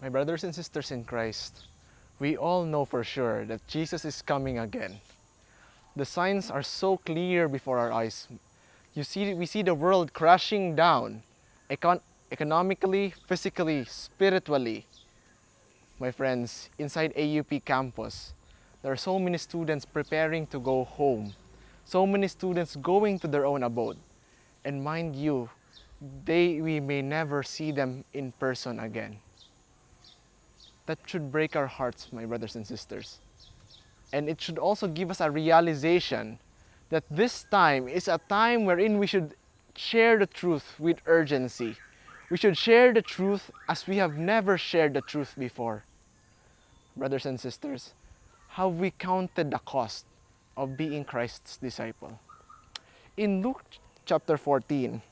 My brothers and sisters in Christ, we all know for sure that Jesus is coming again. The signs are so clear before our eyes. You see, we see the world crashing down, econ economically, physically, spiritually. My friends, inside AUP campus, there are so many students preparing to go home, so many students going to their own abode. And mind you, they, we may never see them in person again. That should break our hearts, my brothers and sisters. And it should also give us a realization that this time is a time wherein we should share the truth with urgency. We should share the truth as we have never shared the truth before. Brothers and sisters, have we counted the cost of being Christ's disciple? In Luke chapter 14,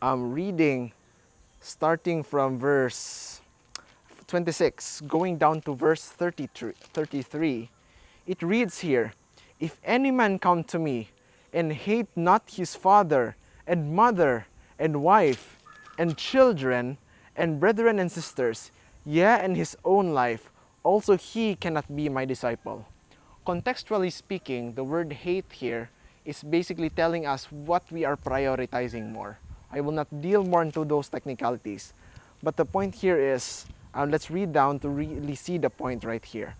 I'm reading starting from verse 26, going down to verse 33, it reads here, If any man come to me and hate not his father and mother and wife and children and brethren and sisters, yea, and his own life, also he cannot be my disciple. Contextually speaking, the word hate here is basically telling us what we are prioritizing more. I will not deal more into those technicalities, but the point here is uh, let's read down to really see the point right here.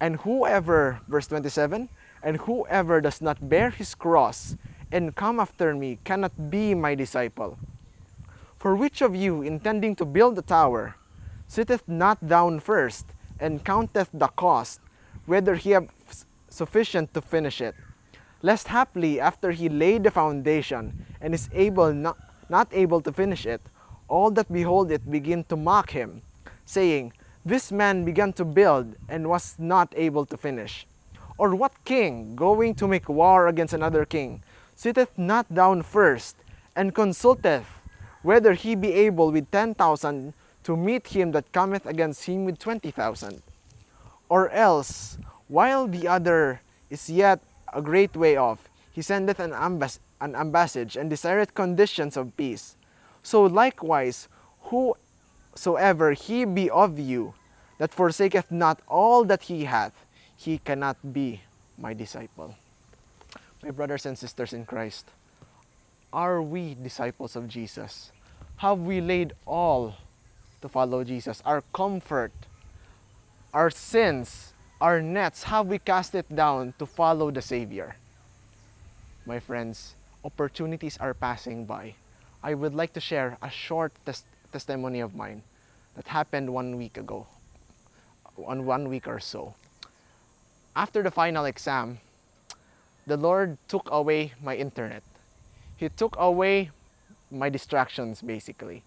And whoever, verse 27, and whoever does not bear his cross and come after me cannot be my disciple. For which of you, intending to build a tower, sitteth not down first and counteth the cost, whether he have sufficient to finish it? Lest haply after he laid the foundation and is able not, not able to finish it, all that behold it begin to mock him, saying, This man began to build and was not able to finish. Or what king, going to make war against another king, sitteth not down first, and consulteth whether he be able with ten thousand to meet him that cometh against him with twenty thousand? Or else, while the other is yet a great way off, he sendeth an, ambass an ambassage and desireth conditions of peace. So likewise, who soever he be of you, that forsaketh not all that he hath, he cannot be my disciple. My brothers and sisters in Christ, are we disciples of Jesus? Have we laid all to follow Jesus? Our comfort, our sins, our nets, have we cast it down to follow the Savior? My friends, opportunities are passing by. I would like to share a short tes testimony of mine that happened one week ago, on one week or so. After the final exam, the Lord took away my internet. He took away my distractions basically.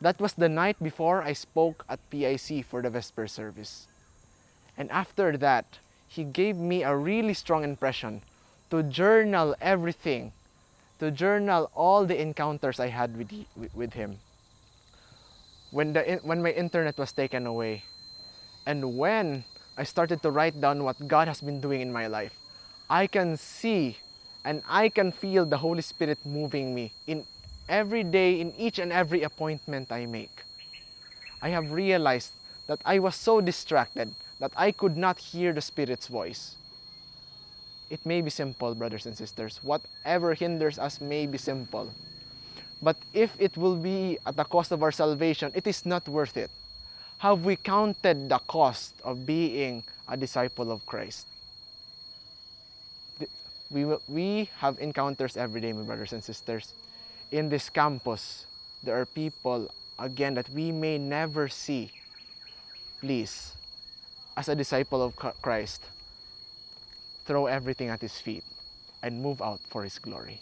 That was the night before I spoke at PIC for the Vesper service. And after that, he gave me a really strong impression to journal everything, to journal all the encounters I had with, with him when, the, when my internet was taken away and when I started to write down what God has been doing in my life, I can see and I can feel the Holy Spirit moving me in every day, in each and every appointment I make. I have realized that I was so distracted that I could not hear the Spirit's voice. It may be simple, brothers and sisters. Whatever hinders us may be simple. But if it will be at the cost of our salvation, it is not worth it. Have we counted the cost of being a disciple of Christ? We, we have encounters every day, my brothers and sisters. In this campus, there are people, again, that we may never see. Please, as a disciple of Christ, throw everything at His feet and move out for His glory.